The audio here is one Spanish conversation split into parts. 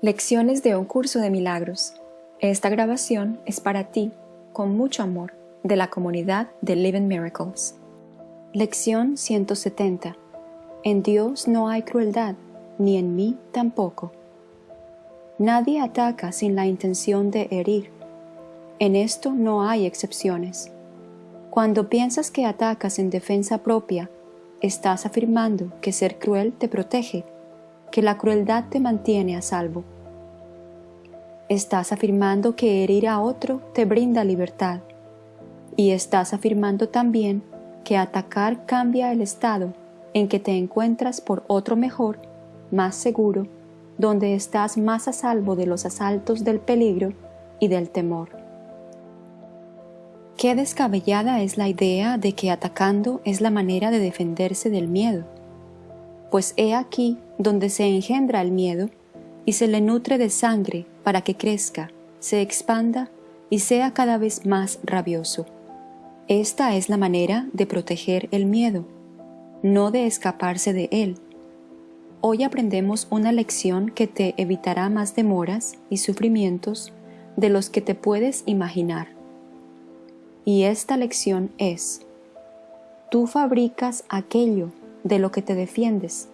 Lecciones de un curso de milagros. Esta grabación es para ti, con mucho amor, de la comunidad de Living Miracles. Lección 170. En Dios no hay crueldad, ni en mí tampoco. Nadie ataca sin la intención de herir. En esto no hay excepciones. Cuando piensas que atacas en defensa propia, estás afirmando que ser cruel te protege, que la crueldad te mantiene a salvo. Estás afirmando que herir a otro te brinda libertad. Y estás afirmando también que atacar cambia el estado en que te encuentras por otro mejor, más seguro, donde estás más a salvo de los asaltos del peligro y del temor. Qué descabellada es la idea de que atacando es la manera de defenderse del miedo. Pues he aquí donde se engendra el miedo y se le nutre de sangre para que crezca, se expanda y sea cada vez más rabioso. Esta es la manera de proteger el miedo, no de escaparse de él. Hoy aprendemos una lección que te evitará más demoras y sufrimientos de los que te puedes imaginar. Y esta lección es, tú fabricas aquello de lo que te defiendes,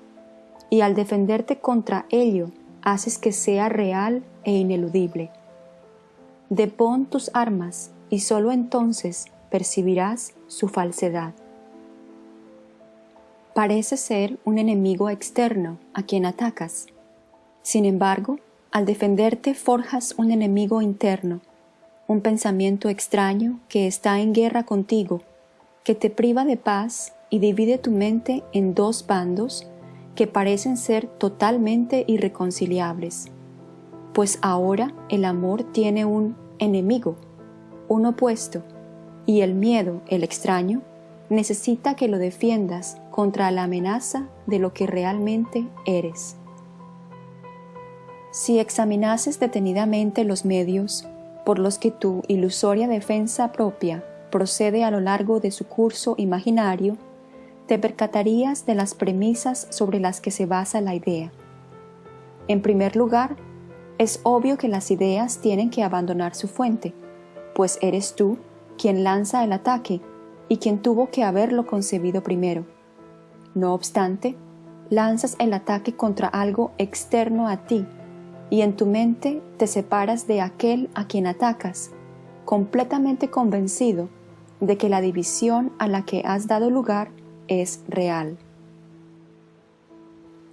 y al defenderte contra ello, haces que sea real e ineludible. Depón tus armas y sólo entonces percibirás su falsedad. Parece ser un enemigo externo a quien atacas. Sin embargo, al defenderte forjas un enemigo interno un pensamiento extraño que está en guerra contigo, que te priva de paz y divide tu mente en dos bandos que parecen ser totalmente irreconciliables. Pues ahora el amor tiene un enemigo, un opuesto, y el miedo, el extraño, necesita que lo defiendas contra la amenaza de lo que realmente eres. Si examinases detenidamente los medios por los que tu ilusoria defensa propia procede a lo largo de su curso imaginario, te percatarías de las premisas sobre las que se basa la idea. En primer lugar, es obvio que las ideas tienen que abandonar su fuente, pues eres tú quien lanza el ataque y quien tuvo que haberlo concebido primero. No obstante, lanzas el ataque contra algo externo a ti, y en tu mente te separas de aquel a quien atacas, completamente convencido de que la división a la que has dado lugar es real.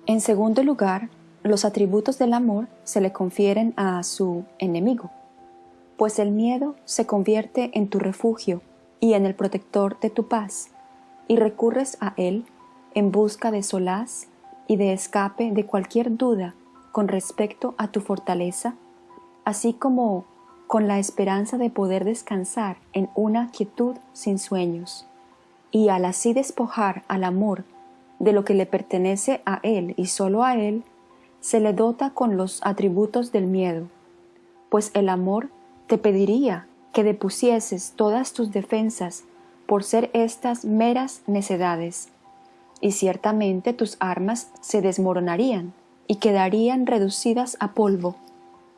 En segundo lugar, los atributos del amor se le confieren a su enemigo, pues el miedo se convierte en tu refugio y en el protector de tu paz, y recurres a él en busca de solaz y de escape de cualquier duda con respecto a tu fortaleza, así como con la esperanza de poder descansar en una quietud sin sueños, y al así despojar al amor de lo que le pertenece a él y solo a él, se le dota con los atributos del miedo, pues el amor te pediría que depusieses todas tus defensas por ser estas meras necedades, y ciertamente tus armas se desmoronarían, y quedarían reducidas a polvo,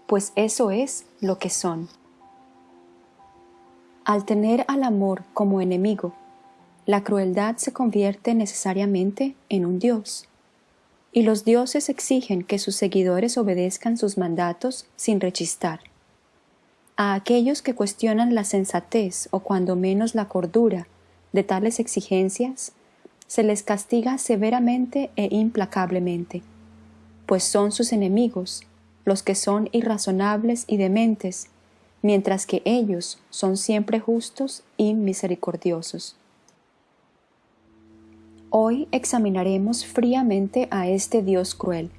pues eso es lo que son. Al tener al amor como enemigo, la crueldad se convierte necesariamente en un dios, y los dioses exigen que sus seguidores obedezcan sus mandatos sin rechistar. A aquellos que cuestionan la sensatez o cuando menos la cordura de tales exigencias, se les castiga severamente e implacablemente pues son sus enemigos, los que son irrazonables y dementes, mientras que ellos son siempre justos y misericordiosos. Hoy examinaremos fríamente a este Dios cruel,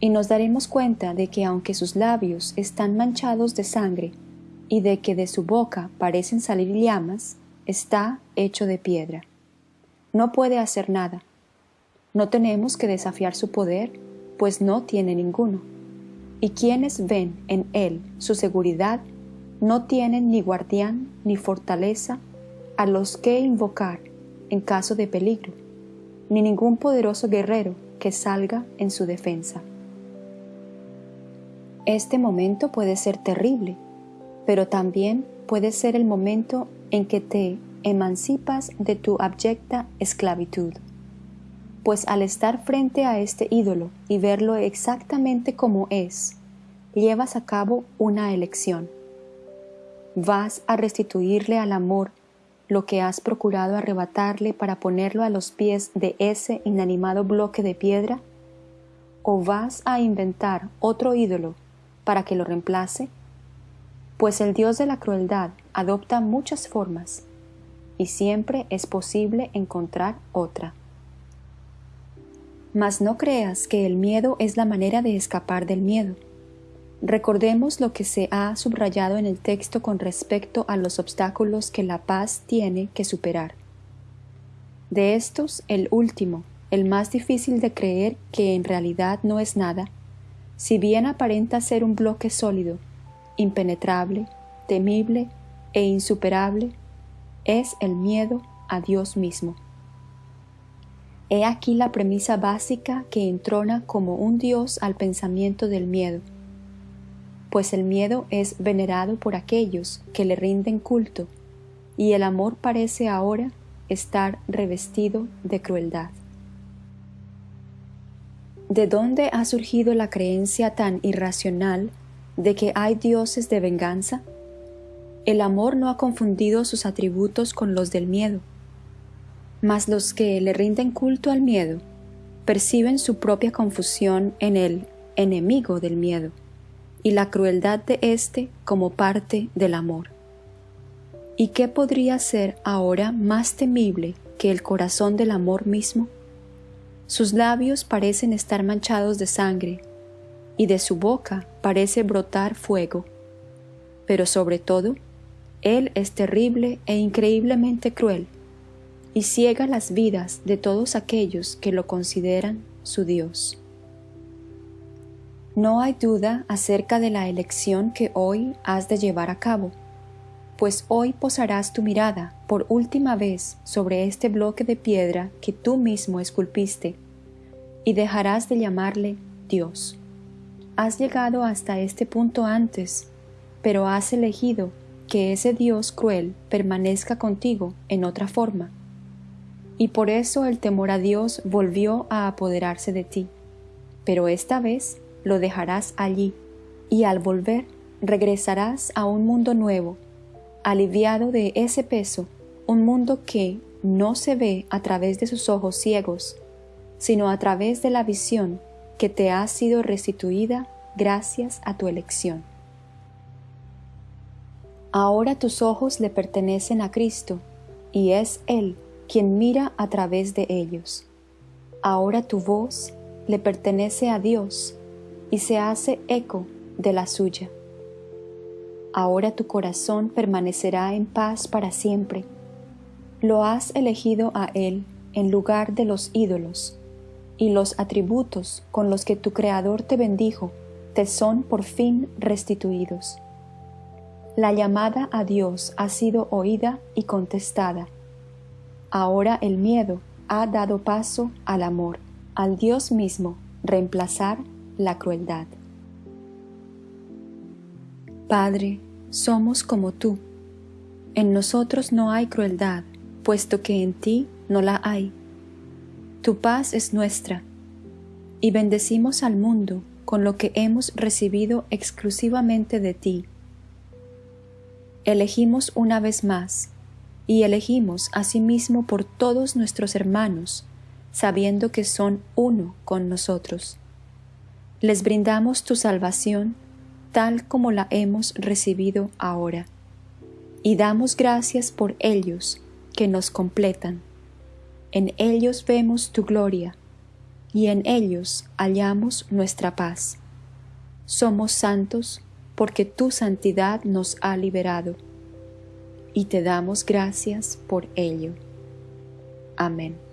y nos daremos cuenta de que aunque sus labios están manchados de sangre, y de que de su boca parecen salir llamas, está hecho de piedra. No puede hacer nada. No tenemos que desafiar su poder pues no tiene ninguno. Y quienes ven en él su seguridad, no tienen ni guardián ni fortaleza a los que invocar en caso de peligro, ni ningún poderoso guerrero que salga en su defensa. Este momento puede ser terrible, pero también puede ser el momento en que te emancipas de tu abyecta esclavitud. Pues al estar frente a este ídolo y verlo exactamente como es, llevas a cabo una elección. Vas a restituirle al amor lo que has procurado arrebatarle para ponerlo a los pies de ese inanimado bloque de piedra? ¿O vas a inventar otro ídolo para que lo reemplace? Pues el Dios de la crueldad adopta muchas formas y siempre es posible encontrar otra. Mas no creas que el miedo es la manera de escapar del miedo. Recordemos lo que se ha subrayado en el texto con respecto a los obstáculos que la paz tiene que superar. De estos, el último, el más difícil de creer que en realidad no es nada, si bien aparenta ser un bloque sólido, impenetrable, temible e insuperable, es el miedo a Dios mismo. He aquí la premisa básica que entrona como un Dios al pensamiento del miedo pues el miedo es venerado por aquellos que le rinden culto, y el amor parece ahora estar revestido de crueldad. ¿De dónde ha surgido la creencia tan irracional de que hay dioses de venganza? El amor no ha confundido sus atributos con los del miedo, mas los que le rinden culto al miedo perciben su propia confusión en el enemigo del miedo y la crueldad de éste como parte del amor. ¿Y qué podría ser ahora más temible que el corazón del amor mismo? Sus labios parecen estar manchados de sangre, y de su boca parece brotar fuego. Pero sobre todo, Él es terrible e increíblemente cruel, y ciega las vidas de todos aquellos que lo consideran su Dios. No hay duda acerca de la elección que hoy has de llevar a cabo, pues hoy posarás tu mirada por última vez sobre este bloque de piedra que tú mismo esculpiste, y dejarás de llamarle Dios. Has llegado hasta este punto antes, pero has elegido que ese Dios cruel permanezca contigo en otra forma, y por eso el temor a Dios volvió a apoderarse de ti, pero esta vez lo dejarás allí, y al volver regresarás a un mundo nuevo, aliviado de ese peso, un mundo que no se ve a través de sus ojos ciegos, sino a través de la visión que te ha sido restituida gracias a tu elección. Ahora tus ojos le pertenecen a Cristo, y es Él quien mira a través de ellos. Ahora tu voz le pertenece a Dios, y se hace eco de la suya. Ahora tu corazón permanecerá en paz para siempre. Lo has elegido a Él en lugar de los ídolos, y los atributos con los que tu Creador te bendijo te son por fin restituidos. La llamada a Dios ha sido oída y contestada. Ahora el miedo ha dado paso al amor, al Dios mismo reemplazar la crueldad. Padre, somos como tú. En nosotros no hay crueldad, puesto que en ti no la hay. Tu paz es nuestra, y bendecimos al mundo con lo que hemos recibido exclusivamente de ti. Elegimos una vez más, y elegimos asimismo por todos nuestros hermanos, sabiendo que son uno con nosotros les brindamos tu salvación tal como la hemos recibido ahora, y damos gracias por ellos que nos completan. En ellos vemos tu gloria, y en ellos hallamos nuestra paz. Somos santos porque tu santidad nos ha liberado, y te damos gracias por ello. Amén.